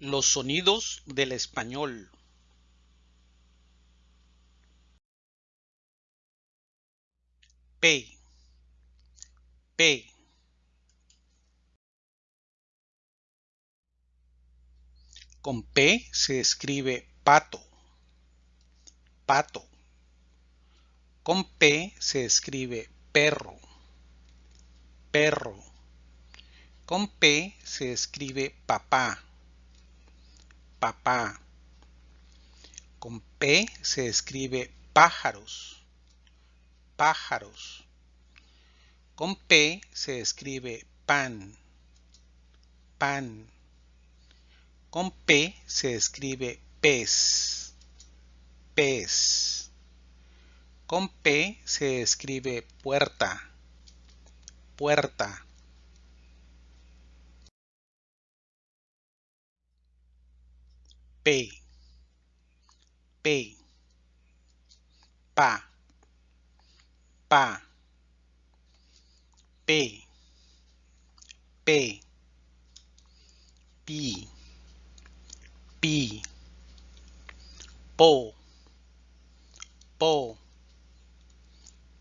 Los sonidos del español. P. P. Con P se escribe pato. Pato. Con P se escribe perro. Perro. Con P se escribe papá papá. Con P se escribe pájaros, pájaros. Con P se escribe pan, pan. Con P se escribe pez, pez. Con P se escribe puerta, puerta. pay pay pa. Pa. Pay pay p p po. Po.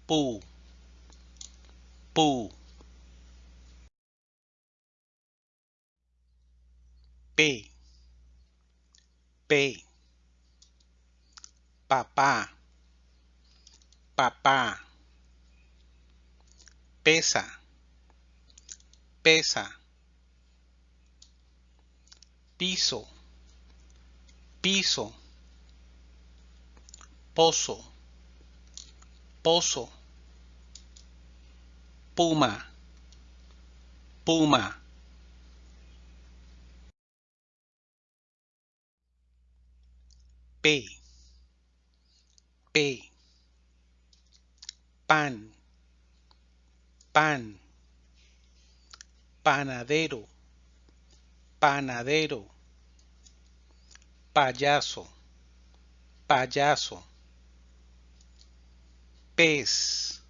Pu. Pu. P P, papá, papá, pesa, pesa, piso, piso, pozo, pozo, puma, puma. P, P, pan, pan, panadero, panadero, payaso, payaso, pez,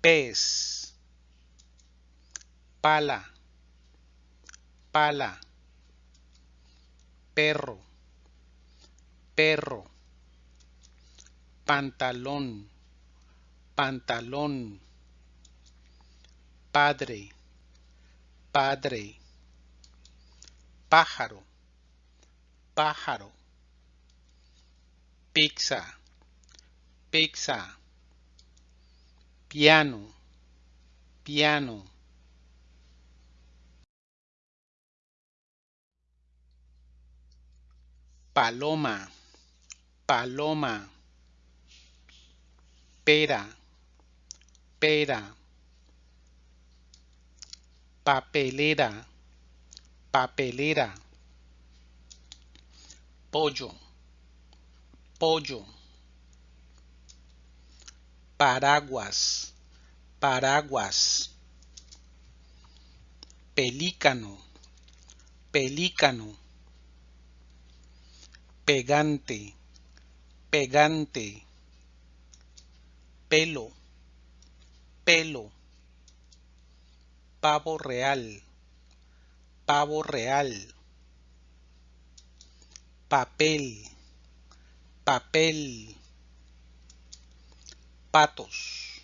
pez, pala, pala, perro, perro, pantalón, pantalón, padre, padre, pájaro, pájaro, pizza, pizza, piano, piano. Paloma, paloma, pera, pera, papelera, papelera, pollo, pollo, paraguas, paraguas, pelícano, pelícano, pegante, pegante, pelo, pelo, pavo real, pavo real, papel, papel, patos,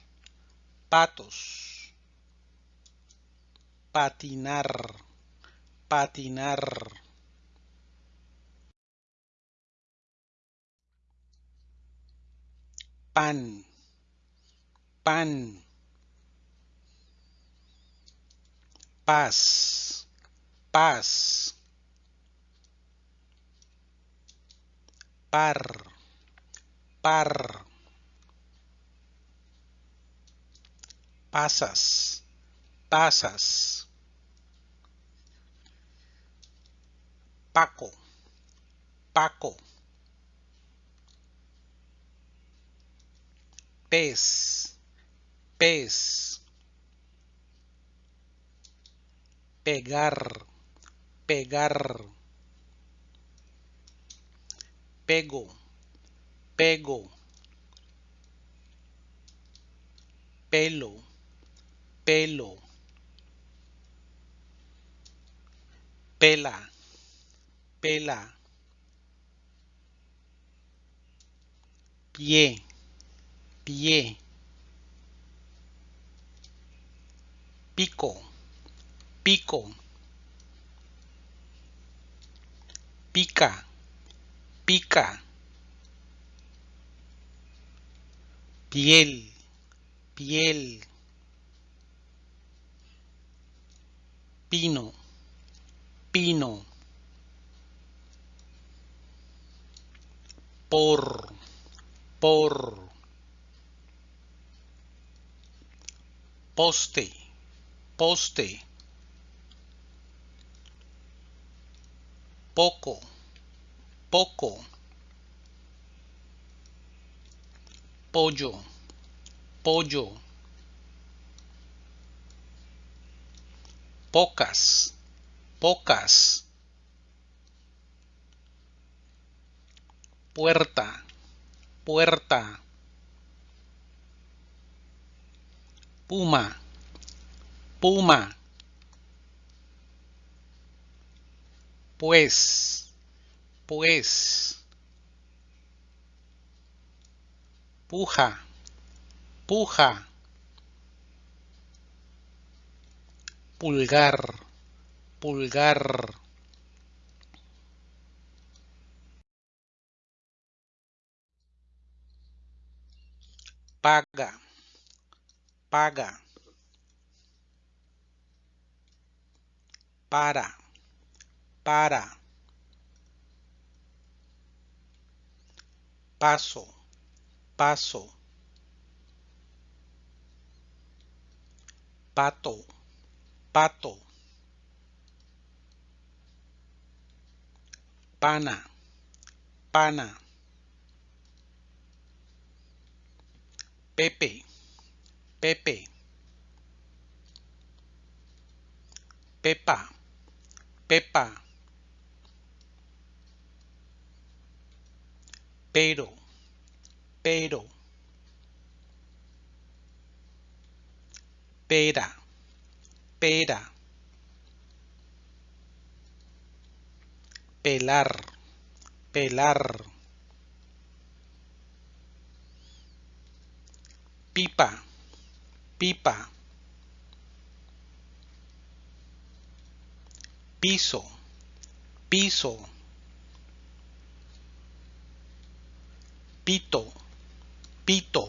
patos, patinar, patinar. Pan, pan, paz, paz, par, par, pasas, pasas, Paco, Paco. Pez, pez, pegar, pegar, pego, pego, pelo, pelo, pela, pela, pie, pie, pico, pico, pica, pica, piel, piel, pino, pino, por, por, poste, poste, poco, poco, pollo, pollo, pocas, pocas, puerta, puerta, puma, puma, pues, pues, puja, puja, pulgar, pulgar. paga, paga, para, para, paso, paso, pato, pato, pana, pana. Pepe, Pepe, Pepa, Pepa, pero, pero, pera, pera, pelar, pelar. pipa, pipa, piso, piso, pito, pito,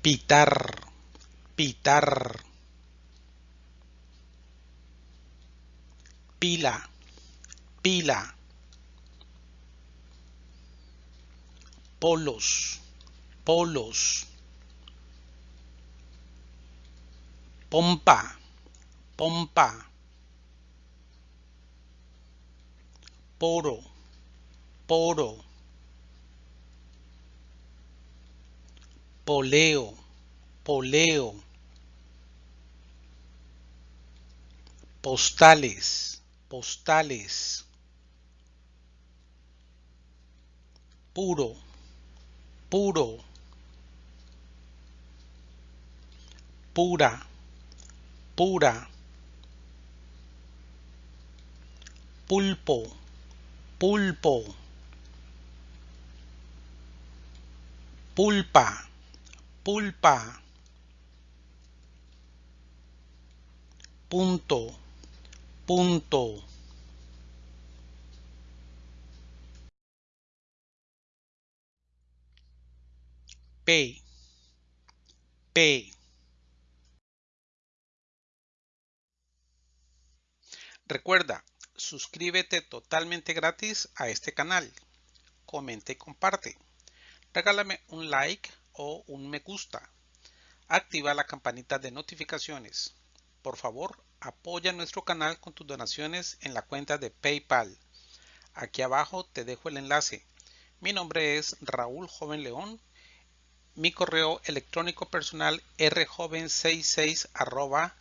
pitar, pitar, pila, pila. polos, polos, pompa, pompa, poro, poro, poleo, poleo, postales, postales, puro, puro, pura, pura, pulpo, pulpo, pulpa, pulpa, punto, punto. P, P. Recuerda, suscríbete totalmente gratis a este canal. Comenta y comparte. Regálame un like o un me gusta. Activa la campanita de notificaciones. Por favor, apoya nuestro canal con tus donaciones en la cuenta de PayPal. Aquí abajo te dejo el enlace. Mi nombre es Raúl Joven León mi correo electrónico personal rjoven66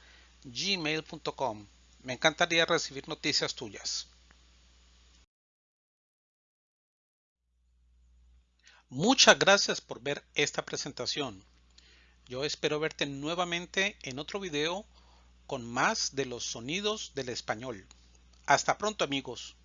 gmail.com. Me encantaría recibir noticias tuyas. Muchas gracias por ver esta presentación. Yo espero verte nuevamente en otro video con más de los sonidos del español. Hasta pronto amigos.